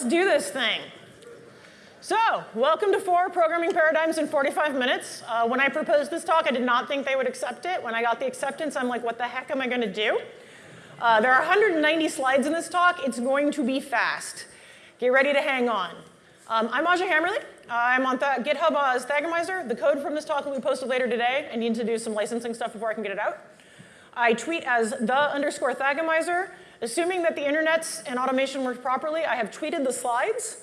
let's do this thing. So, welcome to four programming paradigms in 45 minutes. Uh, when I proposed this talk, I did not think they would accept it. When I got the acceptance, I'm like, what the heck am I going to do? Uh, there are 190 slides in this talk. It's going to be fast. Get ready to hang on. Um, I'm Aja Hammerly. I'm on th GitHub as Thagomizer. The code from this talk will be posted later today. I need to do some licensing stuff before I can get it out. I tweet as the underscore Thagomizer. Assuming that the internets and automation work properly, I have tweeted the slides.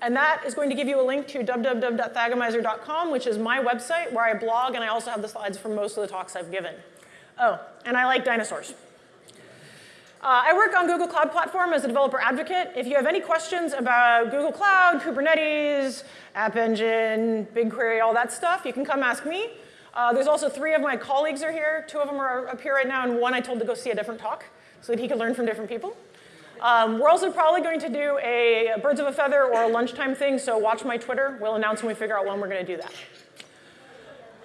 And that is going to give you a link to www.thagomizer.com, which is my website where I blog, and I also have the slides from most of the talks I've given. Oh, and I like dinosaurs. Uh, I work on Google Cloud Platform as a developer advocate. If you have any questions about Google Cloud, Kubernetes, App Engine, BigQuery, all that stuff, you can come ask me. Uh, there's also three of my colleagues are here. Two of them are up here right now, and one I told to go see a different talk so that he could learn from different people. Um, we're also probably going to do a birds of a feather or a lunchtime thing, so watch my Twitter. We'll announce when we figure out when we're going to do that.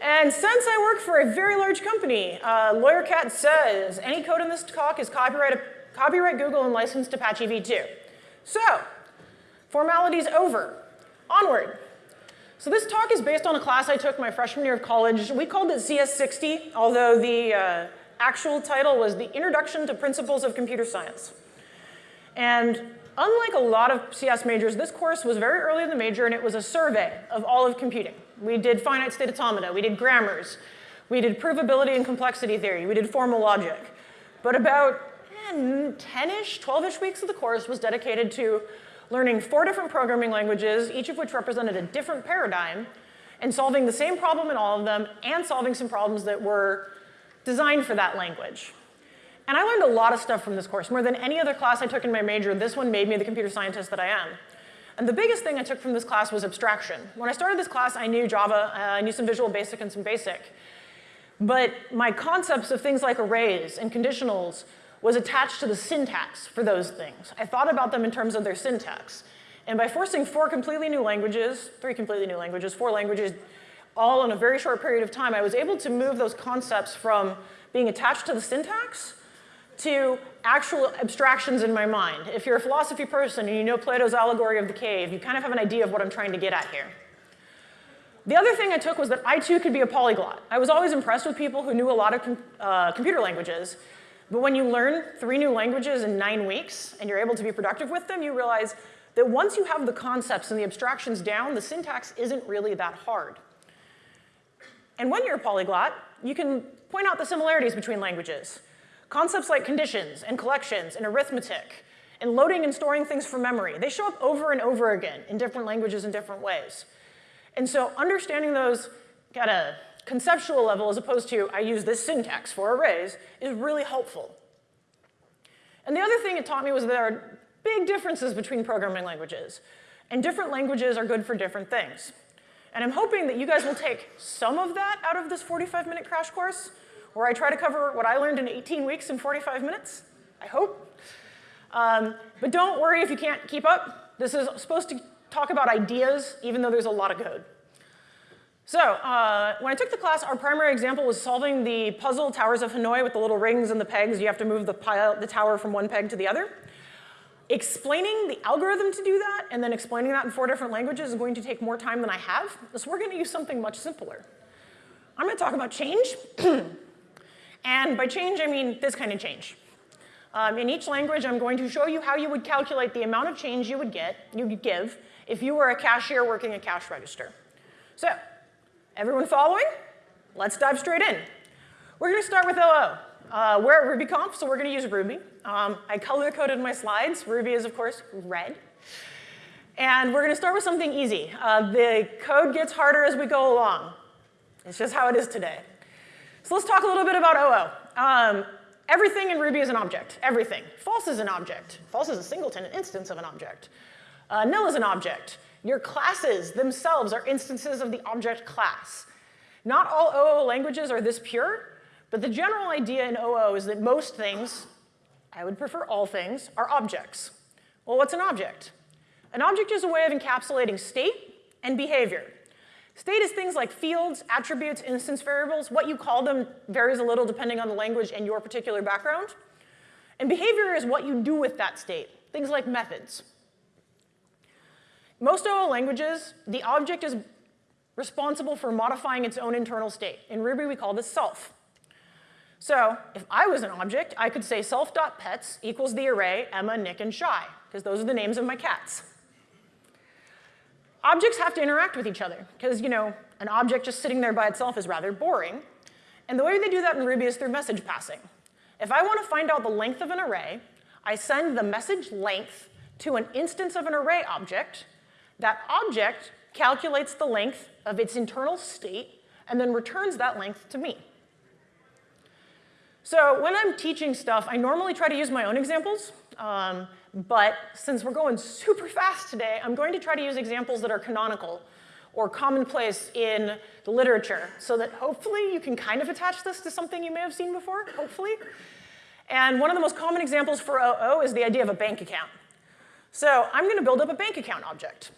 And since I work for a very large company, uh, LawyerCat says any code in this talk is copyright, copyright Google and licensed Apache v2. So, formalities over. Onward. So this talk is based on a class I took my freshman year of college. We called it CS60, although the uh, actual title was The Introduction to Principles of Computer Science. And unlike a lot of CS majors, this course was very early in the major and it was a survey of all of computing. We did finite state automata, we did grammars, we did provability and complexity theory, we did formal logic. But about eh, 10-ish, 12-ish weeks of the course was dedicated to learning four different programming languages, each of which represented a different paradigm, and solving the same problem in all of them, and solving some problems that were designed for that language. And I learned a lot of stuff from this course. More than any other class I took in my major, this one made me the computer scientist that I am. And the biggest thing I took from this class was abstraction. When I started this class, I knew Java, uh, I knew some Visual Basic and some Basic. But my concepts of things like arrays and conditionals was attached to the syntax for those things. I thought about them in terms of their syntax. And by forcing four completely new languages, three completely new languages, four languages, all in a very short period of time, I was able to move those concepts from being attached to the syntax to actual abstractions in my mind. If you're a philosophy person and you know Plato's allegory of the cave, you kind of have an idea of what I'm trying to get at here. The other thing I took was that I too could be a polyglot. I was always impressed with people who knew a lot of com uh, computer languages, but when you learn three new languages in nine weeks and you're able to be productive with them, you realize that once you have the concepts and the abstractions down, the syntax isn't really that hard. And when you're a polyglot, you can point out the similarities between languages. Concepts like conditions and collections and arithmetic and loading and storing things from memory, they show up over and over again in different languages in different ways. And so understanding those at a conceptual level as opposed to I use this syntax for arrays is really helpful. And the other thing it taught me was that there are big differences between programming languages. And different languages are good for different things. And I'm hoping that you guys will take some of that out of this 45 minute crash course where I try to cover what I learned in 18 weeks in 45 minutes, I hope. Um, but don't worry if you can't keep up. This is supposed to talk about ideas, even though there's a lot of code. So uh, when I took the class, our primary example was solving the puzzle Towers of Hanoi with the little rings and the pegs. You have to move the, pile, the tower from one peg to the other. Explaining the algorithm to do that and then explaining that in four different languages is going to take more time than I have. So we're going to use something much simpler. I'm going to talk about change. And by change, I mean this kind of change. Um, in each language, I'm going to show you how you would calculate the amount of change you would get, you could give, if you were a cashier working a cash register. So, everyone following? Let's dive straight in. We're going to start with OO. Uh, we're at RubyConf, so we're going to use Ruby. Um, I color-coded my slides. Ruby is, of course, red. And we're going to start with something easy. Uh, the code gets harder as we go along. It's just how it is today. So let's talk a little bit about OO. Um, everything in Ruby is an object, everything. False is an object. False is a singleton, an instance of an object. Uh, nil is an object. Your classes themselves are instances of the object class. Not all OO languages are this pure, but the general idea in OO is that most things, I would prefer all things, are objects. Well, what's an object? An object is a way of encapsulating state and behavior. State is things like fields, attributes, instance variables. What you call them varies a little depending on the language and your particular background. And behavior is what you do with that state, things like methods. Most OO languages, the object is responsible for modifying its own internal state. In Ruby, we call this self. So if I was an object, I could say self.pets equals the array Emma, Nick, and Shy, because those are the names of my cats. Objects have to interact with each other, because you know, an object just sitting there by itself is rather boring. And the way they do that in Ruby is through message passing. If I want to find out the length of an array, I send the message length to an instance of an array object. That object calculates the length of its internal state and then returns that length to me. So when I'm teaching stuff, I normally try to use my own examples, um, but since we're going super fast today, I'm going to try to use examples that are canonical or commonplace in the literature so that hopefully you can kind of attach this to something you may have seen before, hopefully. And one of the most common examples for OO is the idea of a bank account. So I'm going to build up a bank account object.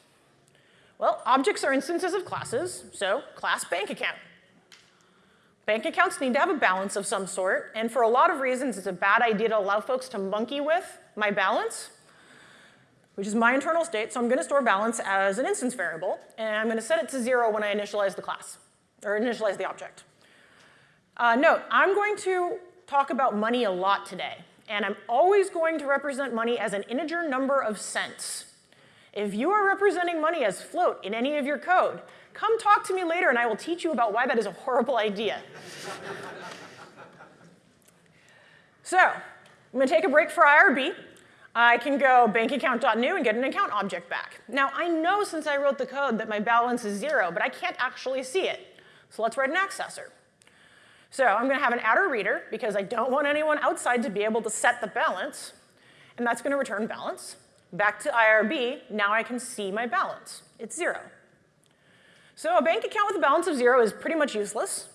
Well, objects are instances of classes, so class bank account. Bank accounts need to have a balance of some sort, and for a lot of reasons, it's a bad idea to allow folks to monkey with my balance, which is my internal state, so I'm gonna store balance as an instance variable, and I'm gonna set it to zero when I initialize the class, or initialize the object. Uh, note, I'm going to talk about money a lot today, and I'm always going to represent money as an integer number of cents. If you are representing money as float in any of your code, come talk to me later and I will teach you about why that is a horrible idea. so, I'm gonna take a break for IRB. I can go bankaccount.new and get an account object back. Now, I know since I wrote the code that my balance is zero, but I can't actually see it. So let's write an accessor. So I'm gonna have an attr_reader because I don't want anyone outside to be able to set the balance, and that's gonna return balance. Back to IRB, now I can see my balance. It's zero. So a bank account with a balance of zero is pretty much useless.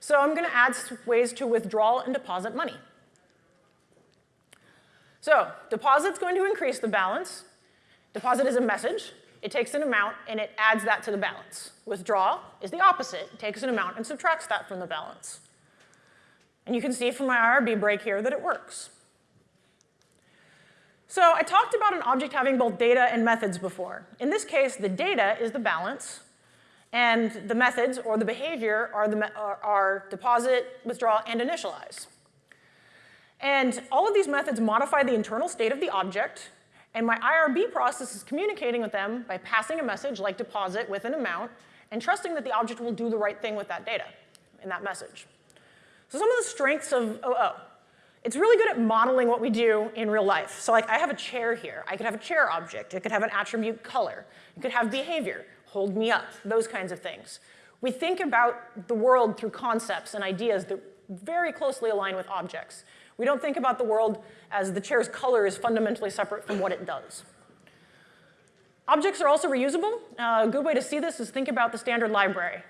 So I'm gonna add ways to withdraw and deposit money. So deposit's going to increase the balance. Deposit is a message. It takes an amount and it adds that to the balance. Withdraw is the opposite. It takes an amount and subtracts that from the balance. And you can see from my IRB break here that it works. So I talked about an object having both data and methods before. In this case, the data is the balance, and the methods, or the behavior, are, the, are, deposit, withdraw, and initialize. And all of these methods modify the internal state of the object, and my IRB process is communicating with them by passing a message like deposit with an amount, and trusting that the object will do the right thing with that data in that message. So some of the strengths of OO. It's really good at modeling what we do in real life. So like I have a chair here. I could have a chair object. It could have an attribute color. It could have behavior, hold me up, those kinds of things. We think about the world through concepts and ideas that very closely align with objects. We don't think about the world as the chair's color is fundamentally separate from what it does. Objects are also reusable. Uh, a good way to see this is think about the standard library.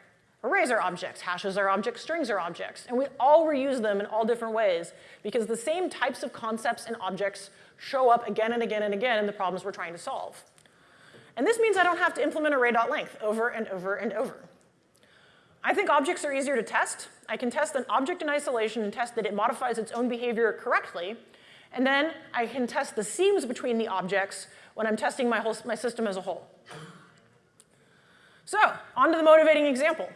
Arrays are objects, hashes are objects, strings are objects, and we all reuse them in all different ways because the same types of concepts and objects show up again and again and again in the problems we're trying to solve. And this means I don't have to implement array.length over and over and over. I think objects are easier to test. I can test an object in isolation and test that it modifies its own behavior correctly, and then I can test the seams between the objects when I'm testing my, whole, my system as a whole. So, on to the motivating example.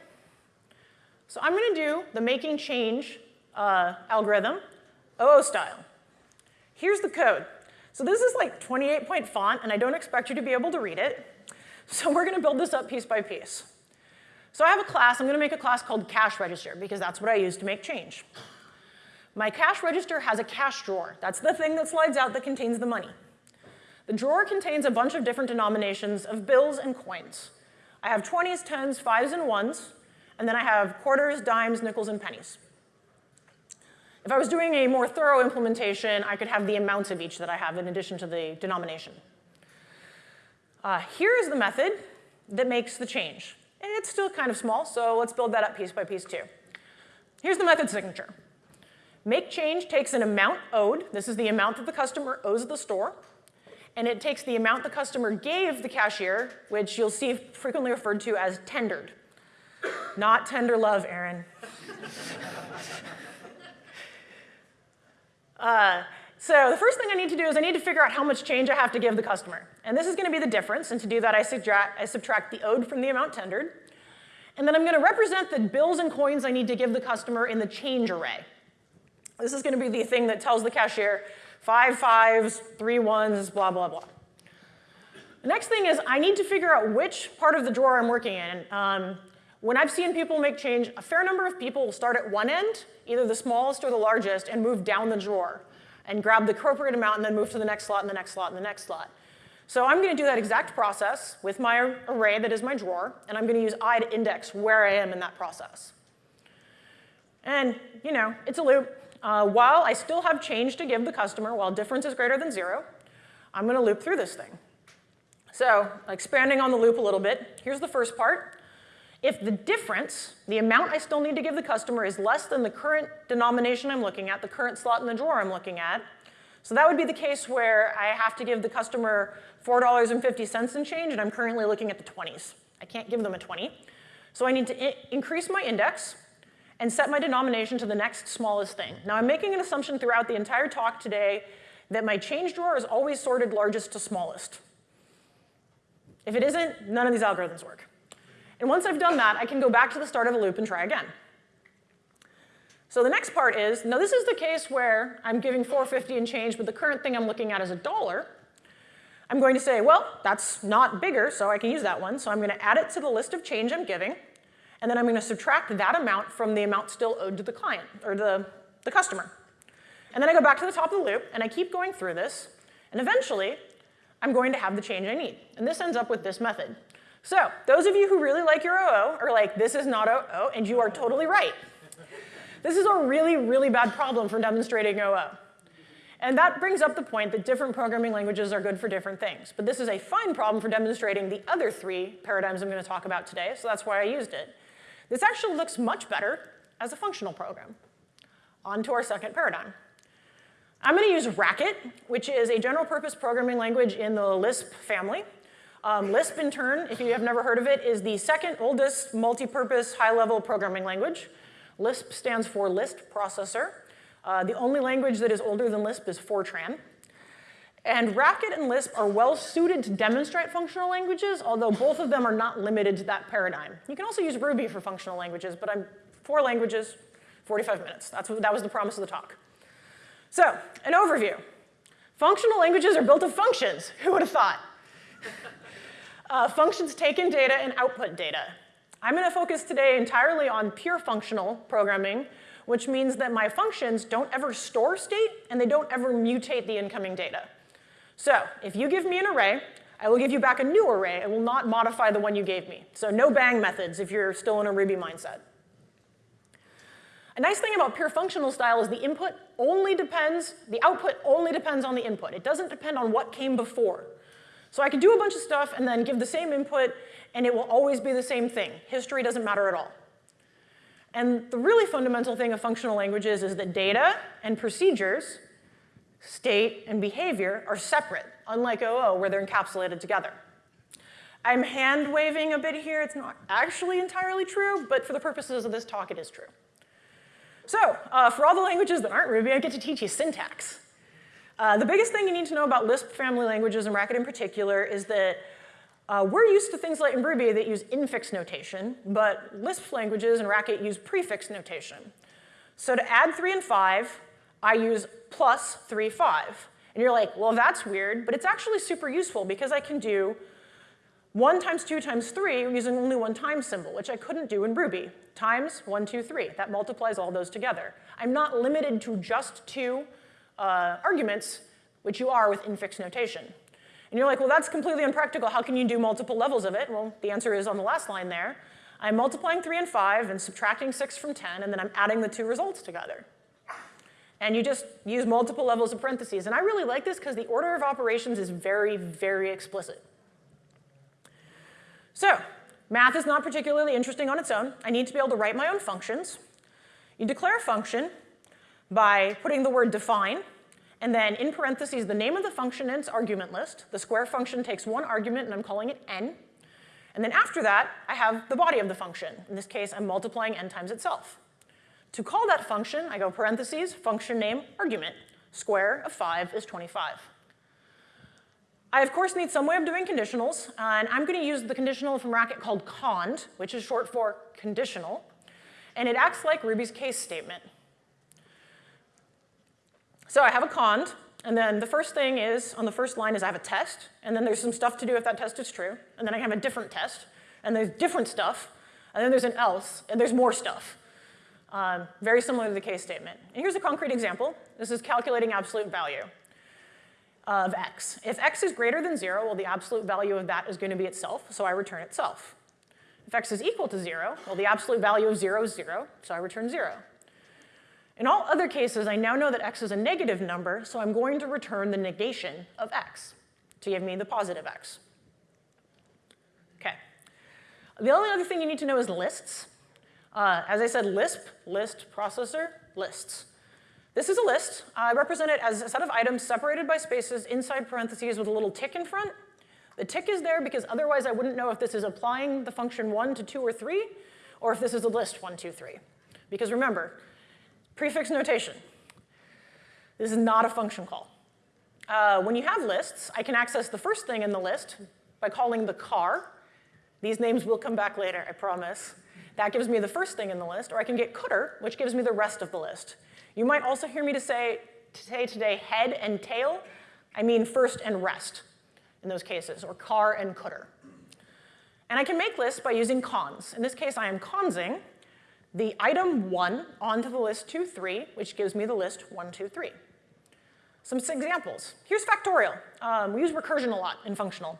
So I'm going to do the making change uh, algorithm, OO style. Here's the code. So this is like 28 point font, and I don't expect you to be able to read it. So we're going to build this up piece by piece. So I have a class. I'm going to make a class called cash register, because that's what I use to make change. My cash register has a cash drawer. That's the thing that slides out that contains the money. The drawer contains a bunch of different denominations of bills and coins. I have 20s, 10s, 5s, and 1s. And then I have quarters, dimes, nickels, and pennies. If I was doing a more thorough implementation, I could have the amounts of each that I have in addition to the denomination. Uh, here is the method that makes the change. And it's still kind of small, so let's build that up piece by piece too. Here's the method signature. Make change takes an amount owed. This is the amount that the customer owes the store. And it takes the amount the customer gave the cashier, which you'll see frequently referred to as tendered. Not tenderlove, Aaron. uh, So the first thing I need to do is I need to figure out how much change I have to give the customer. And this is going to be the difference. And to do that, I subtract, I subtract the owed from the amount tendered. And then I'm going to represent the bills and coins I need to give the customer in the change array. This is going to be the thing that tells the cashier five fives, three ones, blah, blah, blah. The next thing is I need to figure out which part of the drawer I'm working in. Um, when I've seen people make change, a fair number of people will start at one end, either the smallest or the largest, and move down the drawer and grab the appropriate amount and then move to the next slot and the next slot and the next slot. So I'm going to do that exact process with my array that is my drawer, and I'm going to use i to index where I am in that process. And, you know, it's a loop. Uh, while I still have change to give the customer, while difference is greater than zero, I'm going to loop through this thing. So expanding on the loop a little bit, here's the first part. If the difference, the amount I still need to give the customer is less than the current denomination I'm looking at, the current slot in the drawer I'm looking at, so that would be the case where I have to give the customer $4.50 in change, and I'm currently looking at the 20s. I can't give them a 20. So I need to increase my index and set my denomination to the next smallest thing. Now I'm making an assumption throughout the entire talk today that my change drawer is always sorted largest to smallest. If it isn't, none of these algorithms work. And once I've done that, I can go back to the start of a loop and try again. So the next part is, now this is the case where I'm giving 450 and change, but the current thing I'm looking at is a dollar. I'm going to say, well, that's not bigger, so I can use that one. So I'm going to add it to the list of change I'm giving, and then I'm going to subtract that amount from the amount still owed to the client, or the, the customer. And then I go back to the top of the loop, and I keep going through this, and eventually, I'm going to have the change I need. And this ends up with this method. So those of you who really like your OO are like, this is not OO, and you are totally right. This is a really, really bad problem for demonstrating OO. And that brings up the point that different programming languages are good for different things. But this is a fine problem for demonstrating the other three paradigms I'm going to talk about today, so that's why I used it. This actually looks much better as a functional program. On to our second paradigm. I'm going to use Racket, which is a general purpose programming language in the Lisp family. Um, Lisp, in turn, if you have never heard of it, is the second oldest multi-purpose high-level programming language. Lisp stands for List Processor. Uh, the only language that is older than Lisp is Fortran. And Racket and Lisp are well suited to demonstrate functional languages, although both of them are not limited to that paradigm. You can also use Ruby for functional languages, but I'm four languages, 45 minutes. That's what, that was the promise of the talk. So, an overview. Functional languages are built of functions. Who would have thought? Uh, functions take in data and output data. I'm going to focus today entirely on pure functional programming, which means that my functions don't ever store state and they don't ever mutate the incoming data. So if you give me an array, I will give you back a new array. I will not modify the one you gave me. So no bang methods if you're still in a Ruby mindset. A nice thing about pure functional style is the input only depends, the output only depends on the input. It doesn't depend on what came before. So I can do a bunch of stuff and then give the same input, and it will always be the same thing. History doesn't matter at all. And the really fundamental thing of functional languages is that data and procedures, state and behavior, are separate, unlike OO, where they're encapsulated together. I'm hand waving a bit here. It's not actually entirely true, but for the purposes of this talk, it is true. So uh, for all the languages that aren't Ruby, I get to teach you syntax. Uh, the biggest thing you need to know about Lisp family languages and Racket in particular is that uh, we're used to things like in Ruby that use infix notation, but Lisp languages and Racket use prefix notation. So to add 3 and 5, I use plus 3, 5. And you're like, well, that's weird, but it's actually super useful because I can do 1 times 2 times 3 using only one times symbol, which I couldn't do in Ruby. Times 1, 2, 3. That multiplies all those together. I'm not limited to just two uh, arguments, which you are with infix notation. And you're like, well, that's completely unpractical. How can you do multiple levels of it? Well, the answer is on the last line there. I'm multiplying 3 and 5 and subtracting 6 from 10, and then I'm adding the two results together. And you just use multiple levels of parentheses. And I really like this because the order of operations is very, very explicit. So math is not particularly interesting on its own. I need to be able to write my own functions. You declare a function, by putting the word define, and then in parentheses, the name of the function and its argument list. The square function takes one argument, and I'm calling it n. And then after that, I have the body of the function. In this case, I'm multiplying n times itself. To call that function, I go parentheses, function name, argument. square of 5 is 25. I, of course, need some way of doing conditionals, and I'm going to use the conditional from Racket called cond, which is short for conditional, and it acts like Ruby's case statement. So I have a cond, and then the first thing is, on the first line is I have a test, and then there's some stuff to do if that test is true, and then I have a different test, and there's different stuff, and then there's an else, and there's more stuff. Um, very similar to the case statement. And here's a concrete example. This is calculating absolute value of x. If x is greater than 0, well, the absolute value of that is going to be itself, so I return itself. If x is equal to 0, well, the absolute value of 0 is 0, so I return 0. In all other cases, I now know that x is a negative number, so I'm going to return the negation of x to give me the positive x. Okay. The only other thing you need to know is lists. Uh, as I said, Lisp, list, processor, lists. This is a list. I represent it as a set of items separated by spaces inside parentheses with a little tick in front. The tick is there because otherwise I wouldn't know if this is applying the function 1 to 2 or 3, or if this is a list 1, 2, 3. Because remember, prefix notation. This is not a function call. Uh, when you have lists, I can access the first thing in the list by calling the car. These names will come back later, I promise. That gives me the first thing in the list, or I can get cdr, which gives me the rest of the list. You might also hear me to say, to say today head and tail. I mean first and rest in those cases, or car and cdr. And I can make lists by using cons. In this case, I am consing the item 1 onto the list 2, 3, which gives me the list 1, 2, 3. Some examples. Here's factorial. Um, we use recursion a lot in functional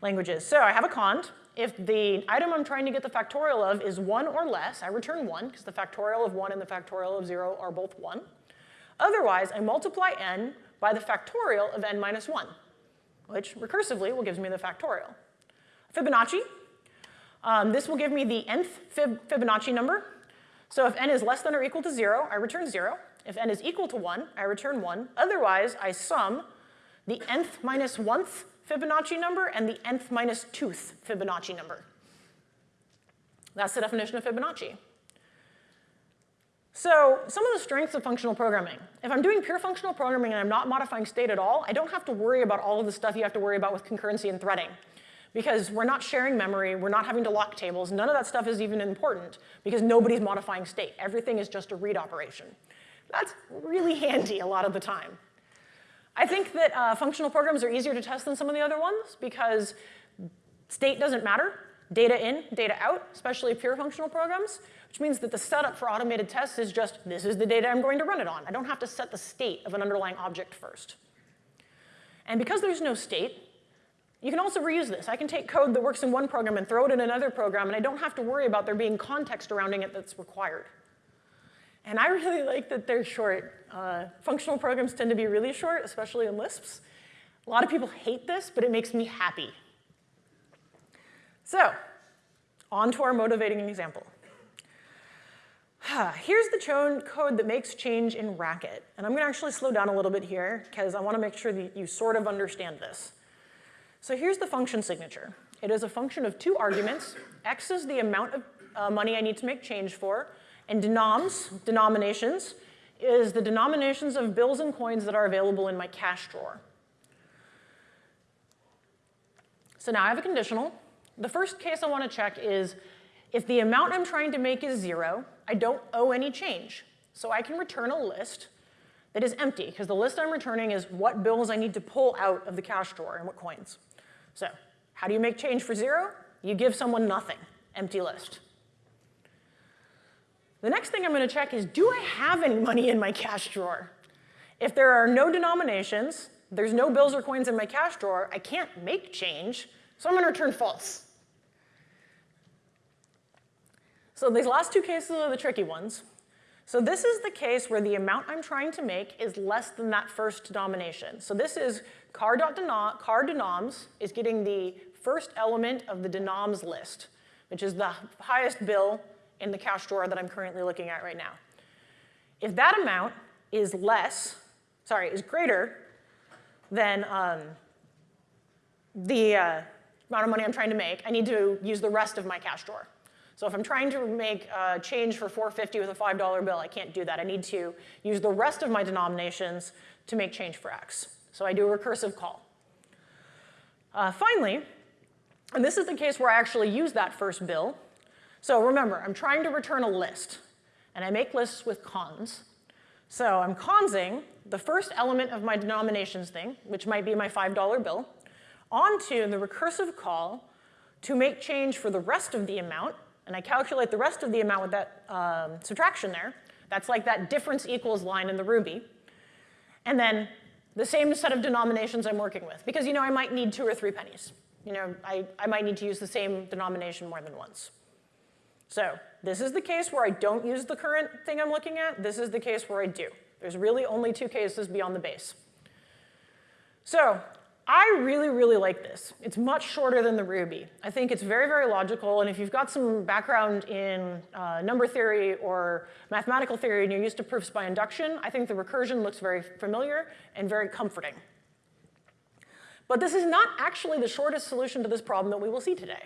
languages. So I have a cond. If the item I'm trying to get the factorial of is 1 or less, I return 1, because the factorial of 1 and the factorial of 0 are both 1. Otherwise, I multiply n by the factorial of n minus 1, which recursively will give me the factorial. Fibonacci. Um, this will give me the nth fib Fibonacci number. So if n is less than or equal to 0, I return 0. If n is equal to 1, I return 1. Otherwise, I sum the nth minus 1th Fibonacci number and the nth minus 2th Fibonacci number. That's the definition of Fibonacci. So some of the strengths of functional programming. If I'm doing pure functional programming and I'm not modifying state at all, I don't have to worry about all of the stuff you have to worry about with concurrency and threading. Because we're not sharing memory, we're not having to lock tables, none of that stuff is even important because nobody's modifying state. Everything is just a read operation. That's really handy a lot of the time. I think that uh, functional programs are easier to test than some of the other ones because state doesn't matter. Data in, data out, especially pure functional programs, which means that the setup for automated tests is just, this is the data I'm going to run it on. I don't have to set the state of an underlying object first. And because there's no state, you can also reuse this. I can take code that works in one program and throw it in another program, and I don't have to worry about there being context surrounding it that's required. And I really like that they're short. Uh, functional programs tend to be really short, especially in Lisps. A lot of people hate this, but it makes me happy. So, on to our motivating example. Here's the code that makes change in Racket. And I'm going to actually slow down a little bit here because I want to make sure that you sort of understand this. So here's the function signature. It is a function of two arguments. X is the amount of uh, money I need to make change for, and denoms, denominations, is the denominations of bills and coins that are available in my cash drawer. So now I have a conditional. The first case I want to check is if the amount I'm trying to make is zero, I don't owe any change. So I can return a list that is empty, because the list I'm returning is what bills I need to pull out of the cash drawer and what coins. So how do you make change for zero? You give someone nothing, empty list. The next thing I'm going to check is, do I have any money in my cash drawer? If there are no denominations, there's no bills or coins in my cash drawer, I can't make change, so I'm going to return false. So these last two cases are the tricky ones. So this is the case where the amount I'm trying to make is less than that first denomination. So this is car.denom, car denoms is getting the first element of the denoms list, which is the highest bill in the cash drawer that I'm currently looking at right now. If that amount is less, sorry, is greater than um, the uh, amount of money I'm trying to make, I need to use the rest of my cash drawer. So if I'm trying to make a change for 450 with a $5 bill, I can't do that. I need to use the rest of my denominations to make change for x. So I do a recursive call. Uh, finally, and this is the case where I actually use that first bill. So remember, I'm trying to return a list, and I make lists with cons. So I'm consing the first element of my denominations thing, which might be my $5 bill, onto the recursive call to make change for the rest of the amount, and I calculate the rest of the amount with that um, subtraction there. That's like that difference equals line in the Ruby. And then the same set of denominations I'm working with, because you know I might need two or three pennies. You know, I, I might need to use the same denomination more than once. So this is the case where I don't use the current thing I'm looking at. This is the case where I do. There's really only two cases beyond the base. So I really, really like this. It's much shorter than the Ruby. I think it's very, very logical, and if you've got some background in uh, number theory or mathematical theory and you're used to proofs by induction, I think the recursion looks very familiar and very comforting. But this is not actually the shortest solution to this problem that we will see today.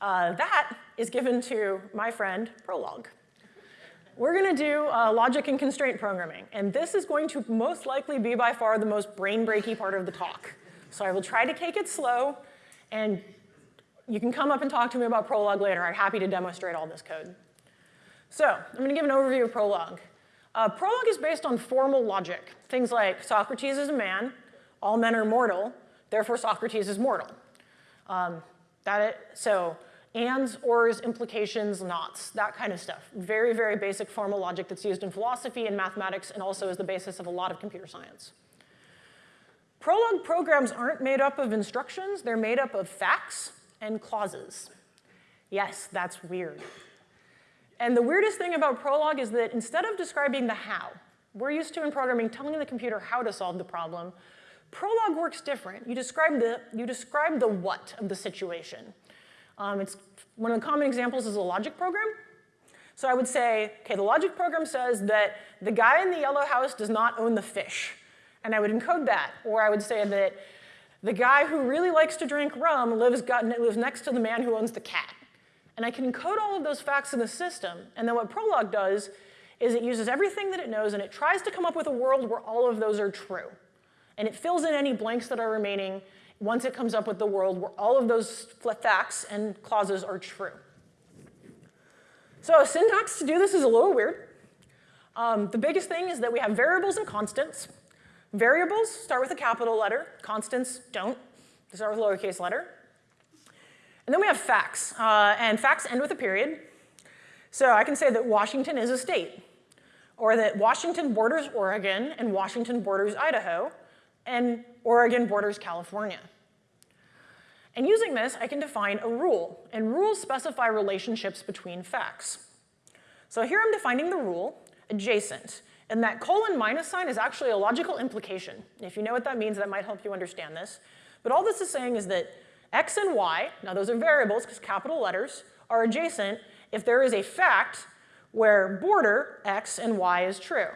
Uh, that is given to my friend Prolog. We're going to do uh, logic and constraint programming, and this is going to most likely be by far the most brain-breaky part of the talk. So I will try to take it slow, and you can come up and talk to me about Prolog later. I'm happy to demonstrate all this code. So I'm going to give an overview of Prolog. Uh, Prolog is based on formal logic, things like Socrates is a man, all men are mortal, therefore Socrates is mortal. Um, that it, so ands, ors, implications, nots, that kind of stuff. Very, very basic formal logic that's used in philosophy and mathematics and also is the basis of a lot of computer science. Prolog programs aren't made up of instructions, they're made up of facts and clauses. Yes, that's weird. And the weirdest thing about Prolog is that instead of describing the how, we're used to in programming telling the computer how to solve the problem, Prolog works different. You describe the, you describe the what of the situation. Um, it's, one of the common examples is a logic program. So I would say, okay, the logic program says that the guy in the yellow house does not own the fish. And I would encode that. Or I would say that the guy who really likes to drink rum lives, got, lives next to the man who owns the cat. And I can encode all of those facts in the system. And then what Prolog does is it uses everything that it knows and it tries to come up with a world where all of those are true and it fills in any blanks that are remaining once it comes up with the world where all of those facts and clauses are true. So syntax to do this is a little weird. Um, the biggest thing is that we have variables and constants. Variables start with a capital letter. Constants don't. They start with a lowercase letter. And then we have facts, uh, and facts end with a period. So I can say that Washington is a state, or that Washington borders Oregon and Washington borders Idaho, and Oregon borders California. And using this, I can define a rule, and rules specify relationships between facts. So here I'm defining the rule, adjacent, and that colon minus sign is actually a logical implication. If you know what that means, that might help you understand this. But all this is saying is that x and y, now those are variables because capital letters, are adjacent if there is a fact where border x and y is true.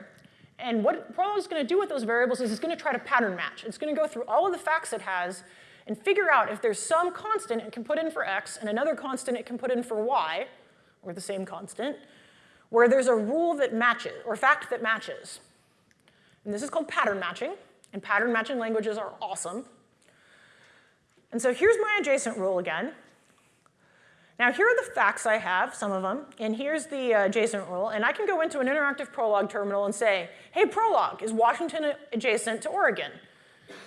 And what Prolog is going to do with those variables is it's going to try to pattern match. It's going to go through all of the facts it has and figure out if there's some constant it can put in for x and another constant it can put in for y, or the same constant, where there's a rule that matches, or fact that matches. And this is called pattern matching, and pattern matching languages are awesome. And so here's my adjacent rule again. Now here are the facts I have, some of them, and here's the uh, adjacent rule, and I can go into an interactive Prolog terminal and say, hey Prolog, is Washington adjacent to Oregon?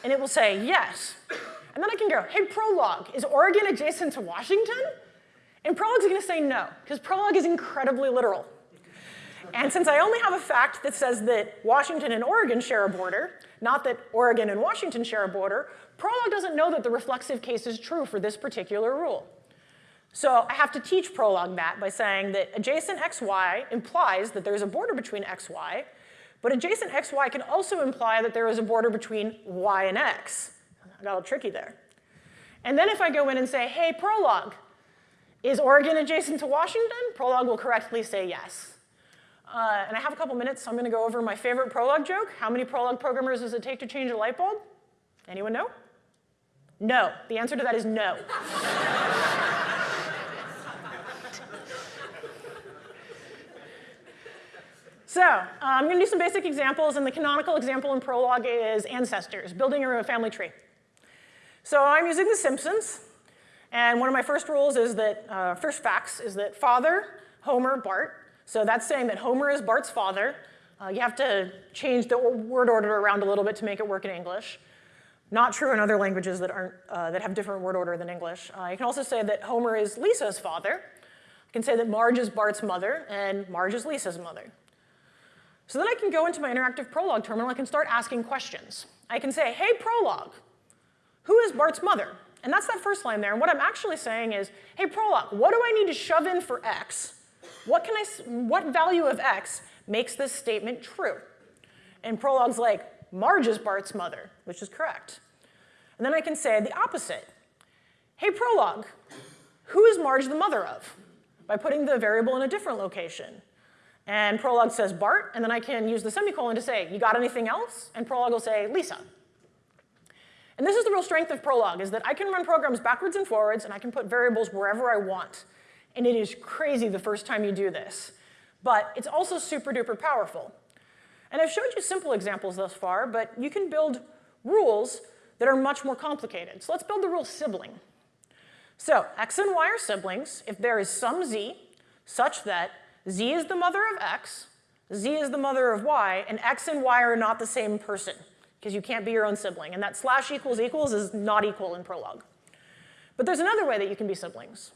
And it will say, yes. And then I can go, hey Prolog, is Oregon adjacent to Washington? And Prolog's gonna say no, because Prolog is incredibly literal. And since I only have a fact that says that Washington and Oregon share a border, not that Oregon and Washington share a border, Prolog doesn't know that the reflexive case is true for this particular rule. So I have to teach Prolog that by saying that adjacent xy implies that there's a border between xy, but adjacent xy can also imply that there is a border between y and x. Got a little tricky there. And then if I go in and say, hey, Prolog, is Oregon adjacent to Washington? Prolog will correctly say yes. Uh, and I have a couple minutes, so I'm gonna go over my favorite Prolog joke. How many Prolog programmers does it take to change a light bulb? Anyone know? No. The answer to that is no. So uh, I'm going to do some basic examples, and the canonical example in Prolog is ancestors, building a family tree. So I'm using The Simpsons, and one of my first rules is that, uh, first facts is that father, Homer, Bart. So that's saying that Homer is Bart's father. Uh, you have to change the word order around a little bit to make it work in English. Not true in other languages that, aren't, uh, that have different word order than English. Uh, you can also say that Homer is Lisa's father. You can say that Marge is Bart's mother, and Marge is Lisa's mother. So then I can go into my interactive Prolog terminal, I can start asking questions. I can say, hey Prolog, who is Bart's mother? And that's that first line there, and what I'm actually saying is, hey Prolog, what do I need to shove in for x? What, can I, what value of x makes this statement true? And Prolog's like, Marge is Bart's mother, which is correct. And then I can say the opposite. Hey Prolog, who is Marge the mother of? By putting the variable in a different location. And Prolog says Bart, and then I can use the semicolon to say, you got anything else? And Prolog will say Lisa. And this is the real strength of Prolog, is that I can run programs backwards and forwards, and I can put variables wherever I want. And it is crazy the first time you do this. But it's also super duper powerful. And I've showed you simple examples thus far, but you can build rules that are much more complicated. So let's build the rule sibling. So x and y are siblings if there is some z such that Z is the mother of X, Z is the mother of Y, and X and Y are not the same person, because you can't be your own sibling. And that slash equals equals is not equal in Prolog. But there's another way that you can be siblings.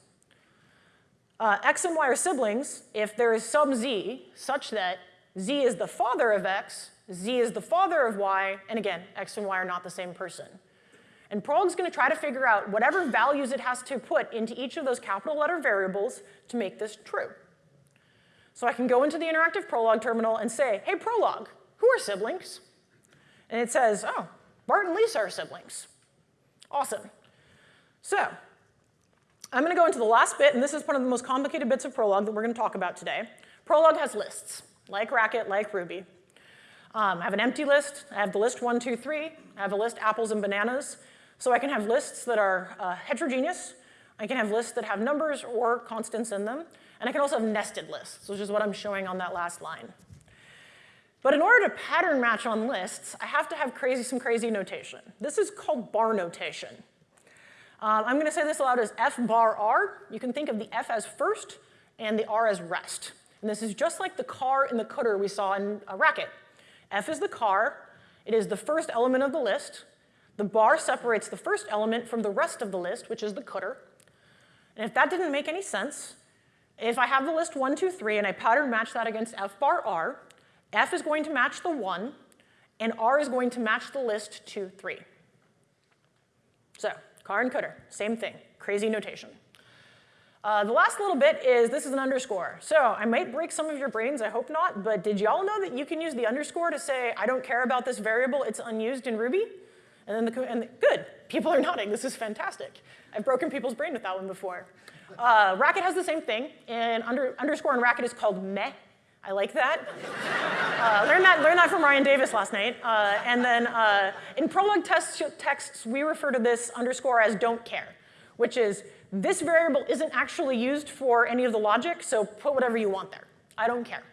Uh, X and Y are siblings if there is some Z such that Z is the father of X, Z is the father of Y, and again, X and Y are not the same person. And Prolog's gonna try to figure out whatever values it has to put into each of those capital letter variables to make this true. So I can go into the interactive Prolog terminal and say, hey, Prolog, who are siblings? And it says, oh, Bart and Lisa are siblings. Awesome. So I'm going to go into the last bit, and this is one of the most complicated bits of Prolog that we're going to talk about today. Prolog has lists, like Racket, like Ruby. Um, I have an empty list. I have the list one, two, three. I have a list apples and bananas. So I can have lists that are uh, heterogeneous. I can have lists that have numbers or constants in them. And I can also have nested lists, which is what I'm showing on that last line. But in order to pattern match on lists, I have to have crazy, some crazy notation. This is called bar notation. Um, I'm going to say this aloud as f bar r. You can think of the f as first and the r as rest. And this is just like the car in the cdr we saw in a racket. f is the car. It is the first element of the list. The bar separates the first element from the rest of the list, which is the cdr. And if that didn't make any sense, if I have the list 1, 2, 3, and I pattern match that against f bar r, f is going to match the 1, and r is going to match the list 2, 3. So car and cdr, same thing, crazy notation. Uh, the last little bit is this is an underscore. So I might break some of your brains, I hope not, but did y'all know that you can use the underscore to say, I don't care about this variable, it's unused in Ruby? And then the, and the, good, people are nodding, this is fantastic. I've broken people's brain with that one before. Uh, Racket has the same thing, and under, underscore in Racket is called meh. I like that. Uh, learned that. Learned that from Ryan Davis last night. Uh, and then uh, in Prolog test texts, we refer to this underscore as don't care, which is this variable isn't actually used for any of the logic, so put whatever you want there. I don't care.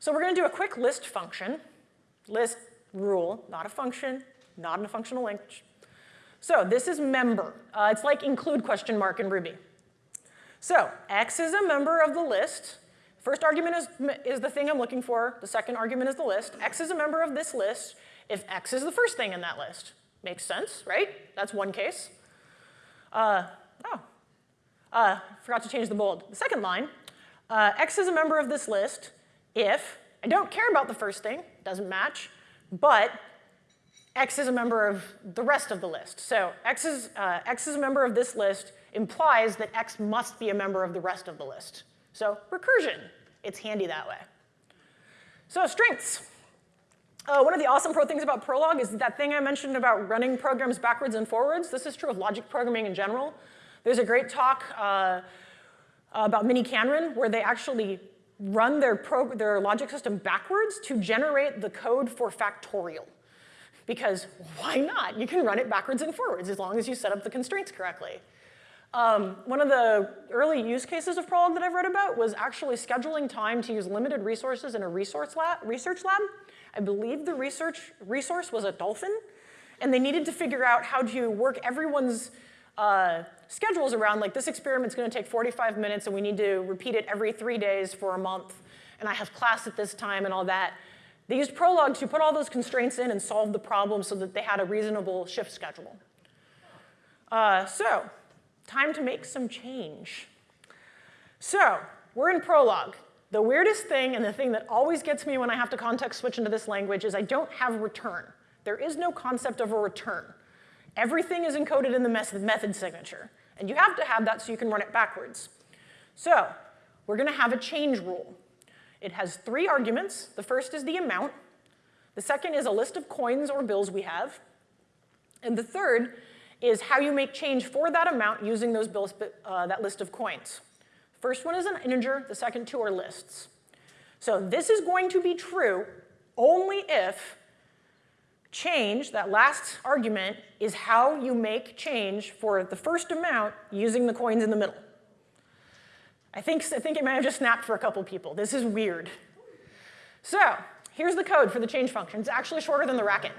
So we're going to do a quick list function. List rule, not a function, not in a functional language. So this is member. Uh, it's like include question mark in Ruby. So x is a member of the list. First argument is, is the thing I'm looking for. The second argument is the list. x is a member of this list if x is the first thing in that list. Makes sense, right? That's one case. Uh, oh, uh, forgot to change the bold. The second line, uh, x is a member of this list if I don't care about the first thing, doesn't match, but x is a member of the rest of the list. So x is, uh, x is a member of this list implies that x must be a member of the rest of the list. So recursion, it's handy that way. So strengths. Uh, one of the awesome pro things about Prolog is that thing I mentioned about running programs backwards and forwards. This is true of logic programming in general. There's a great talk uh, about miniKanren where they actually run their, their logic system backwards to generate the code for factorial. Because why not? You can run it backwards and forwards as long as you set up the constraints correctly. Um, one of the early use cases of Prolog that I've read about was actually scheduling time to use limited resources in a resource lab, research lab. I believe the research resource was a dolphin, and they needed to figure out how to work everyone's uh, schedules around, like this experiment's gonna take 45 minutes and we need to repeat it every three days for a month, and I have class at this time and all that. They used Prolog to put all those constraints in and solve the problem so that they had a reasonable shift schedule. Uh, so, time to make some change. So, we're in Prolog. The weirdest thing and the thing that always gets me when I have to context switch into this language is I don't have return. There is no concept of a return. Everything is encoded in the method signature. And you have to have that so you can run it backwards. So we're going to have a change rule. It has three arguments. The first is the amount. The second is a list of coins or bills we have. And the third is how you make change for that amount using those bills, uh, that list of coins. First one is an integer, the second two are lists. So this is going to be true only if change, that last argument, is how you make change for the first amount using the coins in the middle. I think, I think it may have just snapped for a couple people. This is weird. So here's the code for the change function. It's actually shorter than the racket.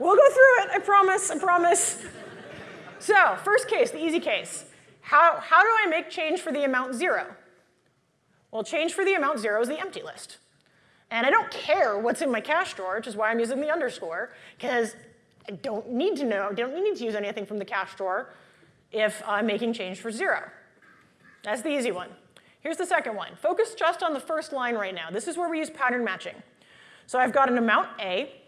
We'll go through it, I promise, I promise. So first case, the easy case. How, how do I make change for the amount zero? Well, change for the amount zero is the empty list. And I don't care what's in my cash drawer, which is why I'm using the underscore, because I don't need to know, I don't need to use anything from the cash drawer if I'm making change for zero. That's the easy one. Here's the second one. Focus just on the first line right now. This is where we use pattern matching. So I've got an amount A,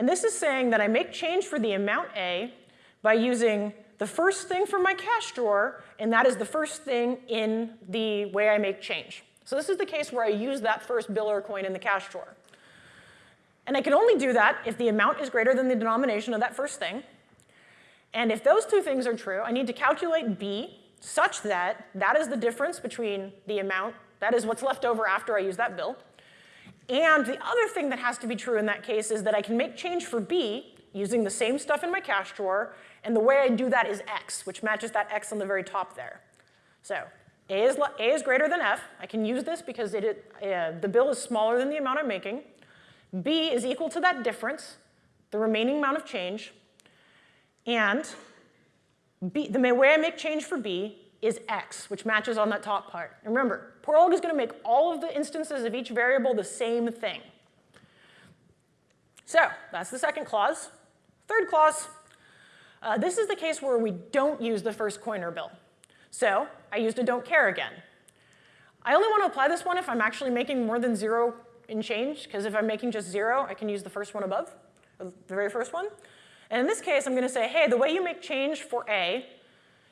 and this is saying that I make change for the amount A by using the first thing from my cash drawer, and that is the first thing in the way I make change. So this is the case where I use that first bill or coin in the cash drawer. And I can only do that if the amount is greater than the denomination of that first thing. And if those two things are true, I need to calculate B such that that is the difference between the amount, that is what's left over after I use that bill. And the other thing that has to be true in that case is that I can make change for B using the same stuff in my cash drawer, and the way I do that is X, which matches that X on the very top there. So a is, A is greater than F. I can use this because it, uh, the bill is smaller than the amount I'm making. B is equal to that difference, the remaining amount of change. And B, the way I make change for B is X, which matches on that top part. And remember, Prolog is going to make all of the instances of each variable the same thing. So that's the second clause. Third clause, uh, this is the case where we don't use the first coin or bill. So I used a don't care again. I only want to apply this one if I'm actually making more than zero in change, because if I'm making just zero, I can use the first one above, the very first one. And in this case, I'm going to say, hey, the way you make change for A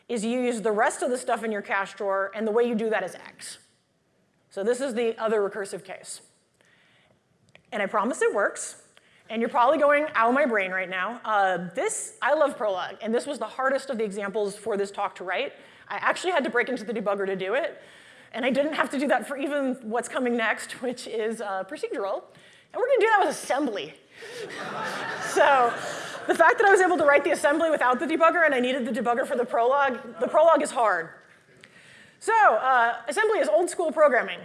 is you use the rest of the stuff in your cash drawer, and the way you do that is X. So this is the other recursive case. And I promise it works. And you're probably going, ow, my brain right now. Uh, this, I love Prolog, and this was the hardest of the examples for this talk to write. I actually had to break into the debugger to do it. And I didn't have to do that for even what's coming next, which is uh, procedural. And we're going to do that with assembly. so the fact that I was able to write the assembly without the debugger and I needed the debugger for the Prolog, the Prolog is hard. So uh, assembly is old school programming.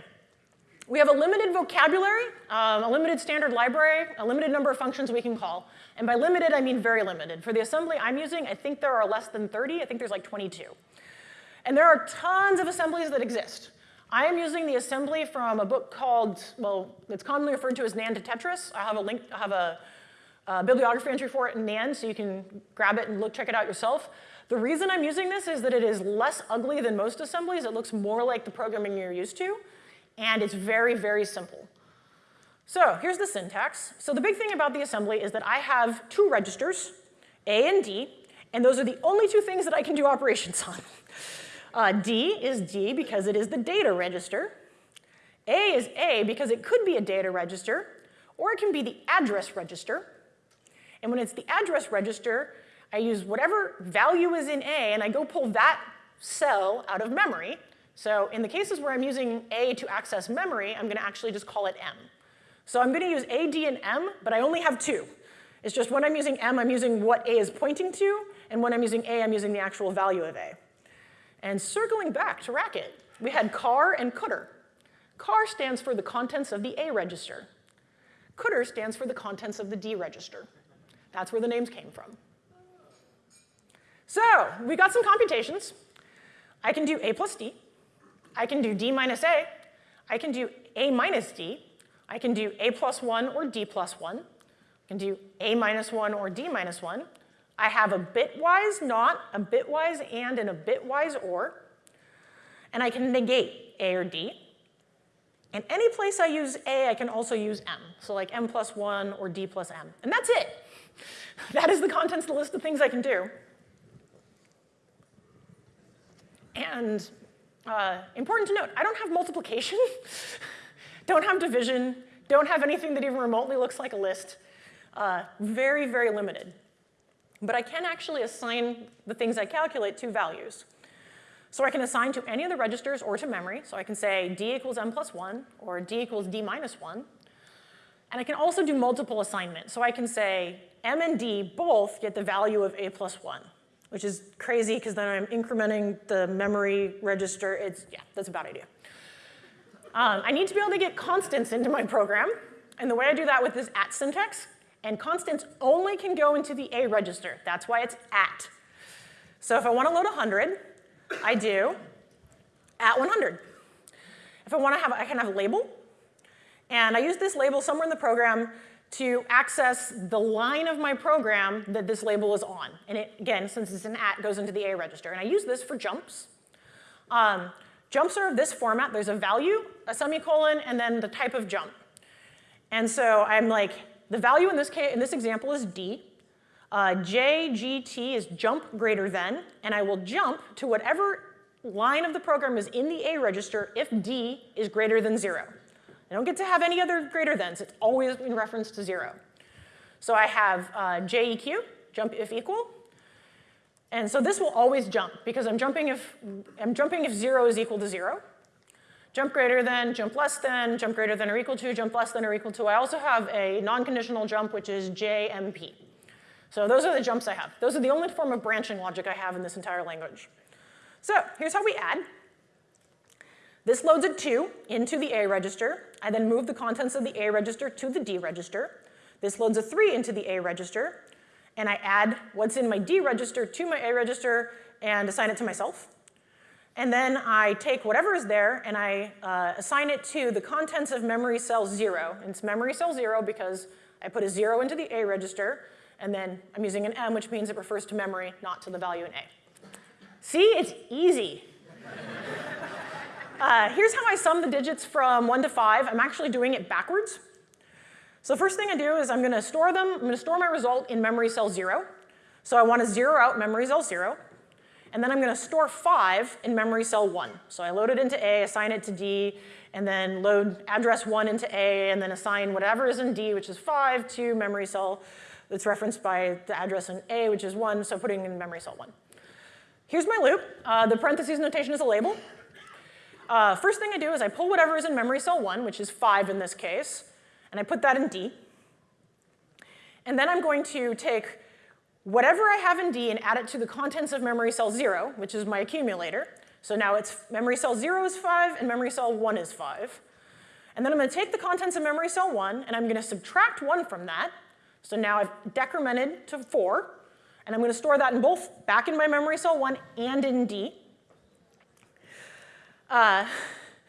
We have a limited vocabulary, um, a limited standard library, a limited number of functions we can call. And by limited, I mean very limited. For the assembly I'm using, I think there are less than 30. I think there's like 22. And there are tons of assemblies that exist. I am using the assembly from a book called, well, it's commonly referred to as NAND to Tetris. I have a link, I have a, a bibliography entry for it in NAND, so you can grab it and look, check it out yourself. The reason I'm using this is that it is less ugly than most assemblies. It looks more like the programming you're used to, and it's very, very simple. So here's the syntax. So the big thing about the assembly is that I have two registers, A and D, and those are the only two things that I can do operations on. Uh, D is D because it is the data register. A is A because it could be a data register, or it can be the address register. And when it's the address register, I use whatever value is in A, and I go pull that cell out of memory. So in the cases where I'm using A to access memory, I'm going to actually just call it M. So I'm going to use A, D, and M, but I only have two. It's just when I'm using M, I'm using what A is pointing to, And when I'm using A, I'm using the actual value of A. And circling back to Racket, we had car and cdr. Car stands for the contents of the A register. cdr stands for the contents of the D register. That's where the names came from. So we got some computations. I can do A plus D. I can do D minus A. I can do A minus D. I can do A plus 1 or D plus 1. I can do A minus 1 or D minus 1. I have a bitwise not, a bitwise and, and a bitwise or. And I can negate A or D. And any place I use A, I can also use M. So like M plus 1 or D plus M. And that's it. That is the contents of the list of things I can do. And uh, important to note, I don't have multiplication, don't have division, don't have anything that even remotely looks like a list. Uh, very, very limited. But I can actually assign the things I calculate to values. So I can assign to any of the registers or to memory. So I can say d equals m plus 1 or d equals d minus 1. And I can also do multiple assignment. So I can say m and d both get the value of a plus 1 which is crazy because then I'm incrementing the memory register. It's, yeah, that's a bad idea. Um, I need to be able to get constants into my program. And the way I do that with this at syntax, and constants only can go into the A register. That's why it's at. So if I want to load 100, I do at 100. If I want to have, I can have a label. And I use this label somewhere in the program to access the line of my program that this label is on. And it, again, since it's an at, goes into the A register. And I use this for jumps. Um, jumps are of this format. There's a value, a semicolon, and then the type of jump. And so I'm like, the value in this, case, in this example is D. Uh, JGT is jump greater than, and I will jump to whatever line of the program is in the A register if D is greater than zero. I don't get to have any other greater thans. It's always in reference to zero. So I have uh, JEQ, jump if equal. And so this will always jump because I'm jumping if, I'm jumping if zero is equal to zero. Jump greater than, jump less than, jump greater than or equal to, jump less than or equal to. I also have a non-conditional jump, which is JMP. So those are the jumps I have. Those are the only form of branching logic I have in this entire language. So here's how we add. This loads a 2 into the A register. I then move the contents of the A register to the D register. This loads a 3 into the A register. And I add what's in my D register to my A register and assign it to myself. And then I take whatever is there and I uh, assign it to the contents of memory cell 0. And it's memory cell 0 because I put a 0 into the A register, and then I'm using an M, which means it refers to memory, not to the value in A. See, it's easy. Uh, here's how I sum the digits from 1 to 5. I'm actually doing it backwards. So the first thing I do is I'm going to store them. I'm going to store my result in memory cell 0. So I want to zero out memory cell 0. And then I'm going to store 5 in memory cell 1. So I load it into A, assign it to D, and then load address 1 into A, and then assign whatever is in D, which is 5, to memory cell that's referenced by the address in A, which is 1, so putting in memory cell 1. Here's my loop. Uh, the parentheses notation is a label. Uh, first thing I do is I pull whatever is in memory cell 1, which is 5 in this case, and I put that in D. And then I'm going to take whatever I have in D and add it to the contents of memory cell 0, which is my accumulator. So now it's memory cell 0 is 5 and memory cell 1 is 5. And then I'm going to take the contents of memory cell 1 and I'm going to subtract 1 from that. So now I've decremented to 4. And I'm going to store that in both back in my memory cell 1 and in D. Uh,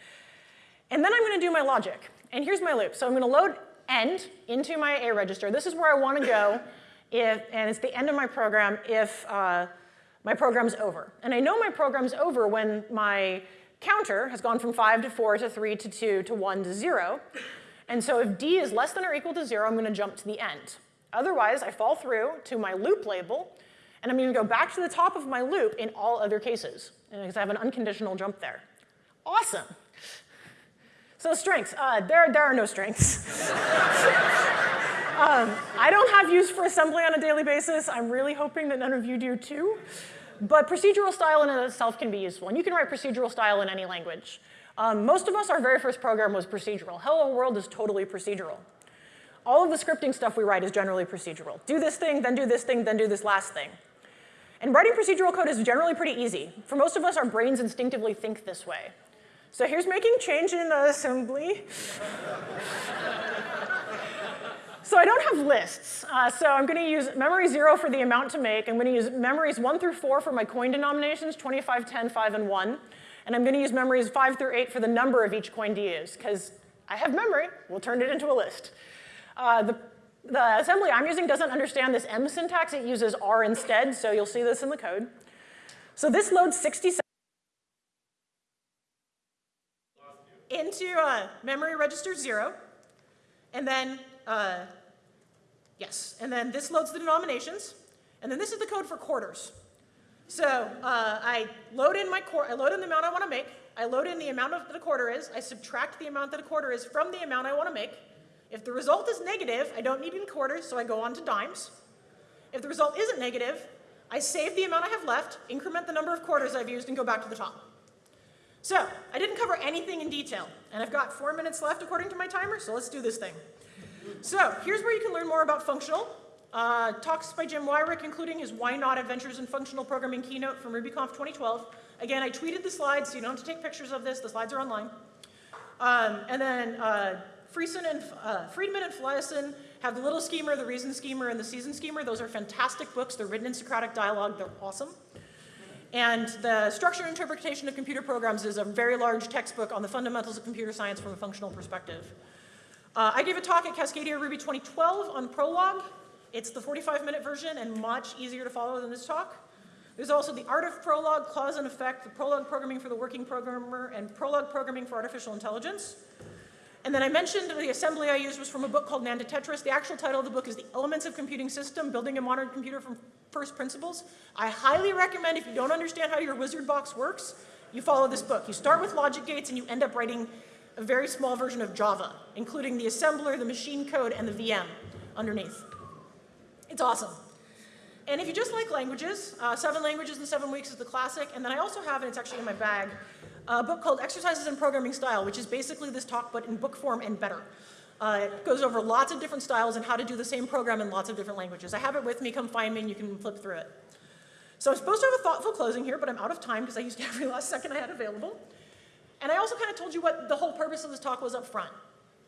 and then I'm going to do my logic. And here's my loop. So I'm going to load end into my A register. This is where I want to go, if, and it's the end of my program if uh, my program's over. And I know my program's over when my counter has gone from 5 to 4 to 3 to 2 to 1 to 0. And so if d is less than or equal to 0, I'm going to jump to the end. Otherwise, I fall through to my loop label, and I'm to go back to the top of my loop in all other cases, because I have an unconditional jump there. Awesome. So strengths, uh, there, there are no strengths. um, I don't have use for assembly on a daily basis. I'm really hoping that none of you do too. But procedural style in itself can be useful, and you can write procedural style in any language. Um, most of us, our very first program was procedural. Hello World is totally procedural. All of the scripting stuff we write is generally procedural. Do this thing, then do this thing, then do this last thing. And writing procedural code is generally pretty easy. For most of us, our brains instinctively think this way. So here's making change in the assembly. so I don't have lists. Uh, so I'm going to use memory 0 for the amount to make. I'm going to use memories 1 through 4 for my coin denominations, 25, 10, 5, and 1. And I'm going to use memories 5 through 8 for the number of each coin to use, because I have memory. We'll turn it into a list. Uh, the, the assembly I'm using doesn't understand this M syntax. It uses R instead, so you'll see this in the code. So this loads 67 into uh, memory register 0. And then, uh, yes, and then this loads the denominations. And then this is the code for quarters. So uh, I load in my quarter. I load in the amount I want to make. I load in the amount of that a quarter is. I subtract the amount that a quarter is from the amount I want to make. If the result is negative, I don't need any quarters, so I go on to dimes. If the result isn't negative, I save the amount I have left, increment the number of quarters I've used, and go back to the top. So I didn't cover anything in detail, and I've got four minutes left according to my timer, so let's do this thing. So here's where you can learn more about functional. Uh, talks by Jim Weirich, including his Why Not Adventures in Functional Programming keynote from RubyConf 2012. Again, I tweeted the slides, so you don't have to take pictures of this. The slides are online. Um, and then uh, Friesen and, uh, Friedman and Felleisen have the Little Schemer, the Reasoned Schemer, and the Seasoned Schemer. Those are fantastic books. They're written in Socratic dialogue. They're awesome. And the Structure and Interpretation of Computer Programs is a very large textbook on the fundamentals of computer science from a functional perspective. Uh, I gave a talk at Cascadia Ruby 2012 on Prolog. It's the 45 minute version and much easier to follow than this talk. There's also the Art of Prolog, Clause and Effect, the Prolog programming for the working programmer, and Prolog programming for artificial intelligence. And then I mentioned the assembly I used was from a book called NAND to Tetris. The actual title of the book is The Elements of Computing System, Building a Modern Computer from First Principles. I highly recommend if you don't understand how your wizard box works, you follow this book. You start with logic gates and you end up writing a very small version of Java, including the assembler, the machine code, and the VM underneath. It's awesome. And if you just like languages, uh, Seven Languages in Seven Weeks is the classic. And then I also have, and it's actually in my bag, a book called Exercises in Programming Style, which is basically this talk but in book form and better. Uh, it goes over lots of different styles and how to do the same program in lots of different languages. I have it with me, come find me and you can flip through it. So I'm supposed to have a thoughtful closing here, but I'm out of time because I used every last second I had available. And I also kind of told you what the whole purpose of this talk was up front.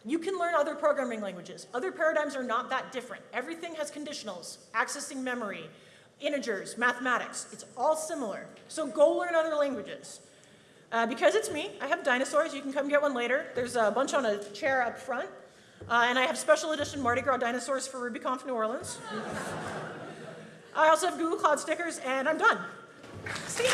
You can learn other programming languages. Other paradigms are not that different. Everything has conditionals, accessing memory, integers, mathematics. It's all similar. So go learn other languages. Uh, because it's me, I have dinosaurs. You can come get one later. There's a bunch on a chair up front. Uh, and I have special edition Mardi Gras dinosaurs for RubyConf New Orleans. I also have Google Cloud stickers, and I'm done. See you.